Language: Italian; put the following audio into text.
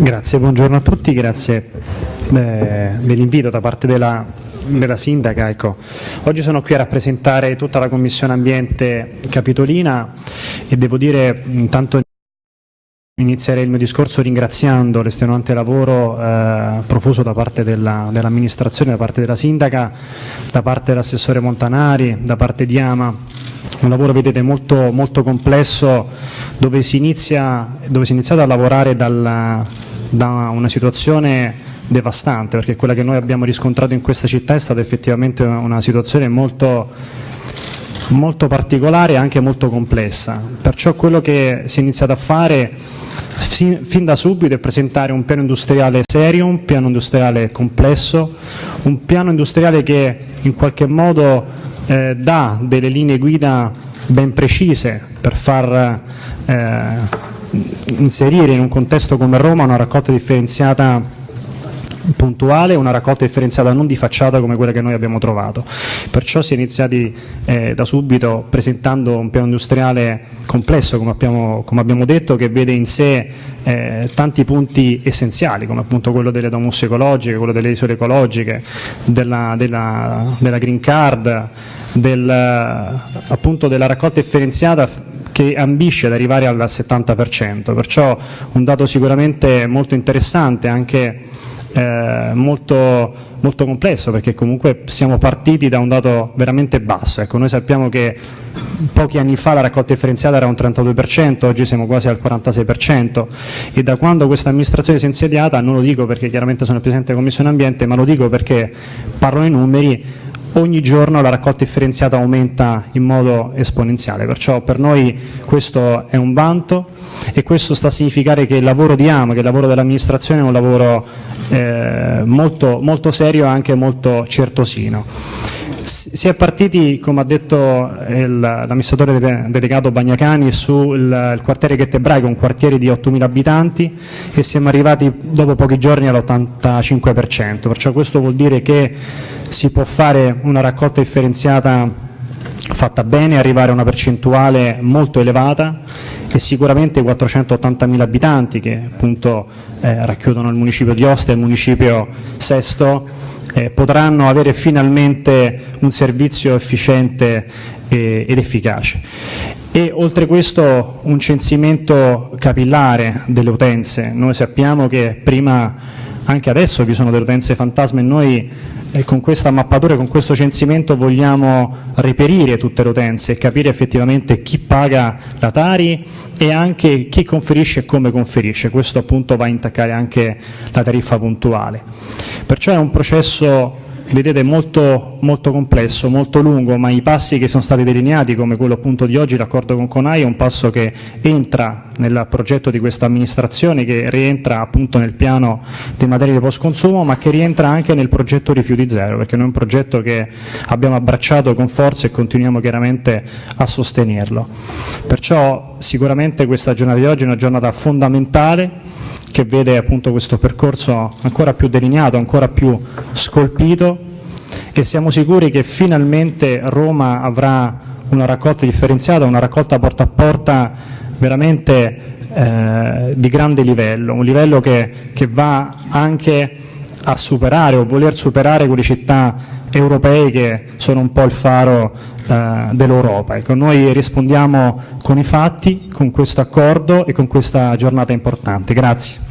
Grazie, buongiorno a tutti, grazie eh, dell'invito da parte della, della sindaca. Ecco. Oggi sono qui a rappresentare tutta la Commissione Ambiente Capitolina e devo dire intanto Inizierei il mio discorso ringraziando l'estenuante lavoro eh, profuso da parte dell'amministrazione, della, da parte della sindaca, da parte dell'assessore Montanari, da parte di Ama. Un lavoro, vedete, molto, molto complesso dove si, inizia, dove si è iniziato a lavorare dal, da una situazione devastante, perché quella che noi abbiamo riscontrato in questa città è stata effettivamente una situazione molto molto particolare e anche molto complessa. Perciò quello che si è iniziato a fare fin, da subito è presentare un piano industriale serio, un piano industriale complesso, un piano industriale che in qualche modo eh, dà delle linee guida ben precise per far eh, inserire in un contesto come Roma una raccolta differenziata puntuale, una raccolta differenziata non di facciata come quella che noi abbiamo trovato. Perciò si è iniziati eh, da subito presentando un piano industriale complesso, come abbiamo, come abbiamo detto, che vede in sé eh, tanti punti essenziali, come appunto quello delle domus ecologiche, quello delle isole ecologiche, della, della, della green card, del, appunto della raccolta differenziata che ambisce ad arrivare al 70%, perciò un dato sicuramente molto interessante anche eh, molto, molto, complesso perché comunque siamo partiti da un dato veramente basso. Ecco, noi sappiamo che pochi anni fa la raccolta differenziata era un 32%, oggi siamo quasi al 46% e da quando questa amministrazione si è insediata, non lo dico perché chiaramente sono il Presidente della Commissione Ambiente, ma lo dico perché parlo i numeri, ogni giorno la raccolta differenziata aumenta in modo esponenziale, perciò per noi questo è un vanto e questo sta a significare che il lavoro di AMA, che il lavoro dell'amministrazione è un lavoro eh, molto, molto serio e anche molto certosino. Si è partiti, come ha detto l'amministratore delegato Bagnacani, sul quartiere Ghettebraico, un quartiere di 8.000 abitanti e siamo arrivati dopo pochi giorni all'85%, perciò questo vuol dire che si può fare una raccolta differenziata fatta bene, arrivare a una percentuale molto elevata e sicuramente i 480.000 abitanti che appunto eh, racchiudono il municipio di Ostia e il municipio Sesto eh, potranno avere finalmente un servizio efficiente eh, ed efficace. E oltre questo un censimento capillare delle utenze. Noi sappiamo che prima, anche adesso vi sono delle utenze fantasma e noi e con questa mappatura, con questo censimento vogliamo reperire tutte le utenze e capire effettivamente chi paga la Tari e anche chi conferisce e come conferisce. Questo appunto va a intaccare anche la tariffa puntuale. Perciò è un processo vedete molto, molto complesso, molto lungo, ma i passi che sono stati delineati, come quello appunto di oggi, l'accordo con Conai, è un passo che entra nel progetto di questa amministrazione, che rientra appunto nel piano dei materiali di post consumo, ma che rientra anche nel progetto rifiuti zero, perché noi è un progetto che abbiamo abbracciato con forza e continuiamo chiaramente a sostenerlo. Perciò sicuramente questa giornata di oggi è una giornata fondamentale che vede appunto questo percorso ancora più delineato, ancora più scolpito e siamo sicuri che finalmente Roma avrà una raccolta differenziata, una raccolta porta a porta veramente eh, di grande livello, un livello che, che va anche a superare o voler superare quelle città europee che sono un po' il faro eh, dell'Europa. Ecco, noi rispondiamo con i fatti, con questo accordo e con questa giornata importante. Grazie.